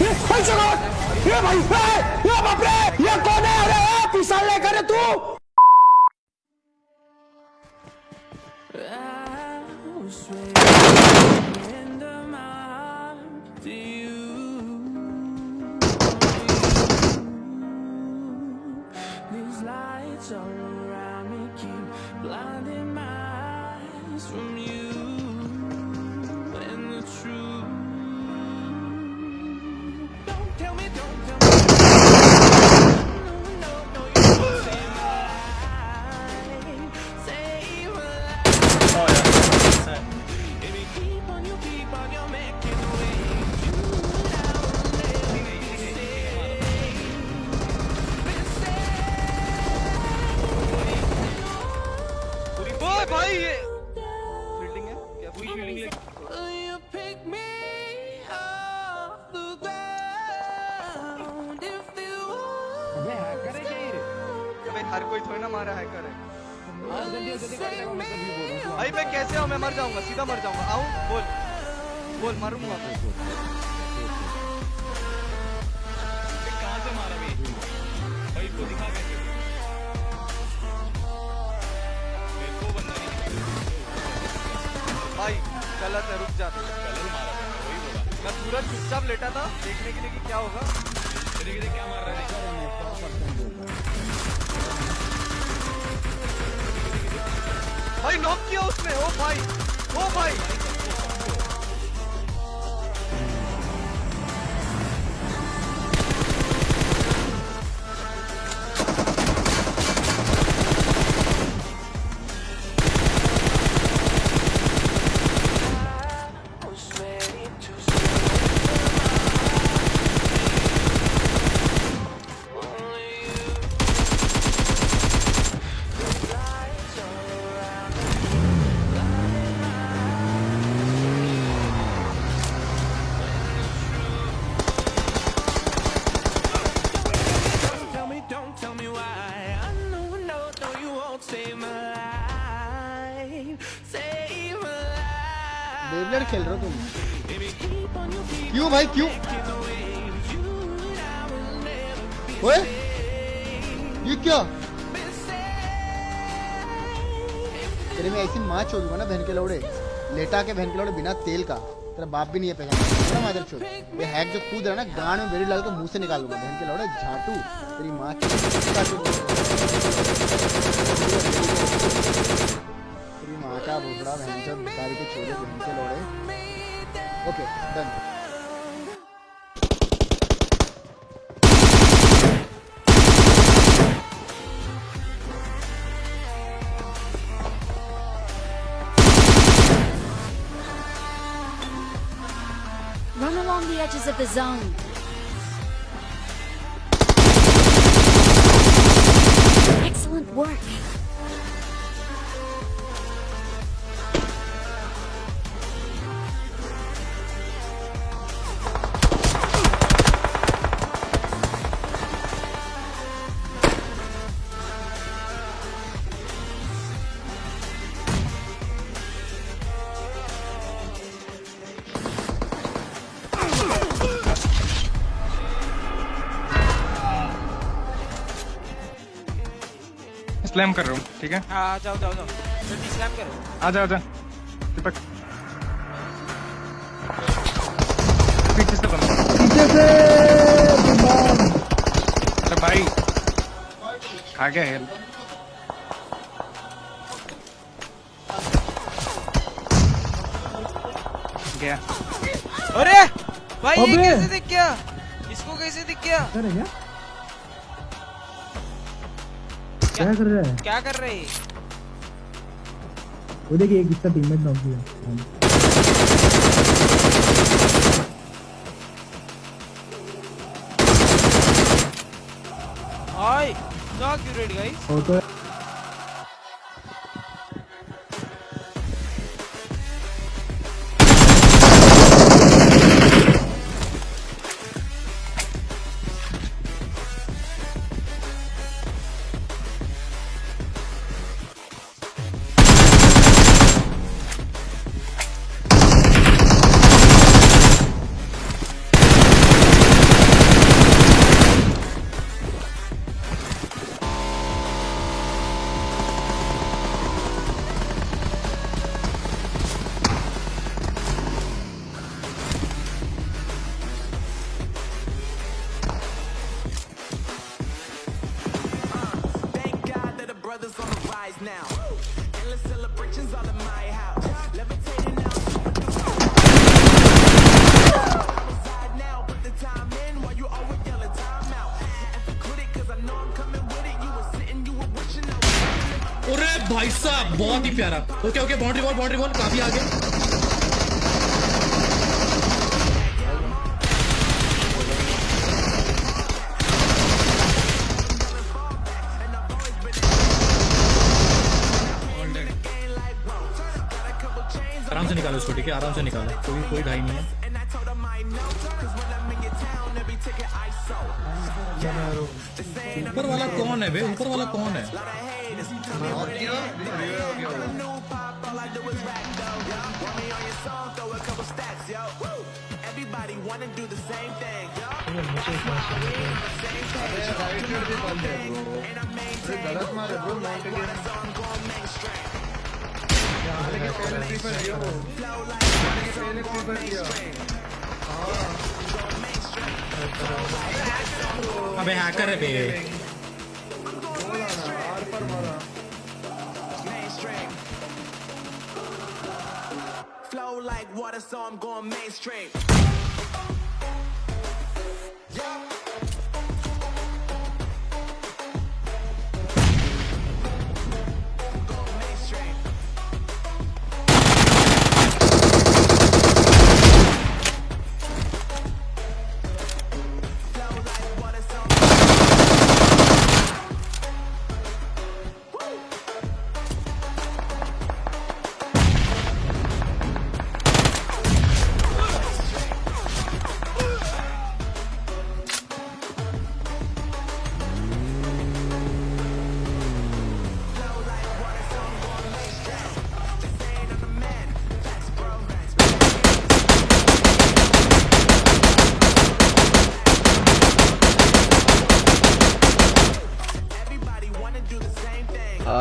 ये भाई ये बाप रे ये कौन है? अरे पिसाल लेकर तू। These अबे हर कोई थोड़ी ना मारा हैकर है भाई मैं कैसे आऊँ? मैं मर जाऊँगा सीधा मर जाऊँगा। आऊँ? बोल। बोल मारूँगा कहाँ से मारा भी भाई इसको दिखा कैसे? मेरे को बंदा। नहीं भाई गलत है रुक जा। कलर मारा था वही बोला। मैं पूरा चुपचाप लेटा था देखने के लिए कि क्या होगा। भाई नॉक किया उसने। ओ भाई ओ भाई। बेबलेट खेल रहे हो तुम. क्यों भाई, क्यों? ओए, ये क्या? तेरे में ऐसी माँ चोदूँगा ना बहन के लौड़े। लेटा के बहन के लौड़े बिना तेल का। तेरा बाप भी नहीं है पैसा ना मादर चोद ये हैक जो कूद रहा है ना, गांड में बेरी डाल के मुँह से निकाल लूँगा। बहन के लौड़े, झाटू। तेरी माँ कुत्ता चोद। तेरी माँ का भोसड़ा बहन चोद भिखारी के छोरे बहन के लौड़े okay done Run along the edges of the zone. Excellent work. Slam कर रहा हूँ ठीक है? हाँ जाओ जाओ जाओ। जल्दी स्लैम करो। आजा आजा दीपक। पीछे से बंद पीछे से अरे भाई आ गया हेल गया। अरे भाई ये कैसे दिख गया? इसको कैसे दिख गया? क्या कर रहा है? क्या कर रहे? हैं वो देखिए एक इसका टीममेट नॉक किया। Hi you red guys photo now. Endless celebrations all in my house. Levitating now, भाई साहब बहुत ही प्यारा okay okay boundary ball boundary ball काफ़ी आगे है आराम से निकालो कोई कोई घाई नहीं है. ऊपर वाला कौन है बे ऊपर वाला कौन है song! Everybody wanna do the same thing, yo. है And I maintain गलत मार है bro night game so I'm going mainstream. पहले फ्री फायर दिया वो पहले फ्री फायर दिया अबे हैकर है बे बोला ना आर पर मारा Mainstream. Flow like water, so I'm going mainstream.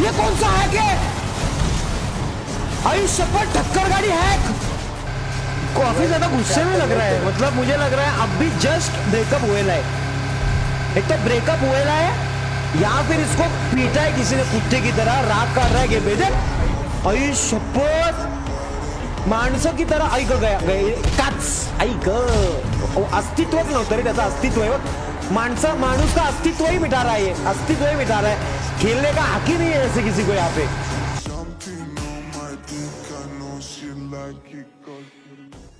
ये कौन सा है? के आयुष्य पर टक्कर गाड़ी है काफ़ी ज़्यादा गुस्से में लग रहा है। मतलब मुझे लग रहा है अब भी जस्ट ब्रेकअप हुएला है एक तो ब्रेकअप हुएला है या फिर इसको पीटा है किसी ने कुत्ते की तरह, राग कर रहा है ये बेटे आई शपथ माणसं की तरह ऐक गया काच ऐक अस्तित्वच नव्हतं रे, त्याचं अस्तित्व आहे बघ. मानुष का अस्तित्व ही मिटा रहा है अस्तित्व ही मिटा रहा है खेलने का हक ही नहीं है ऐसे किसी को यहाँ पे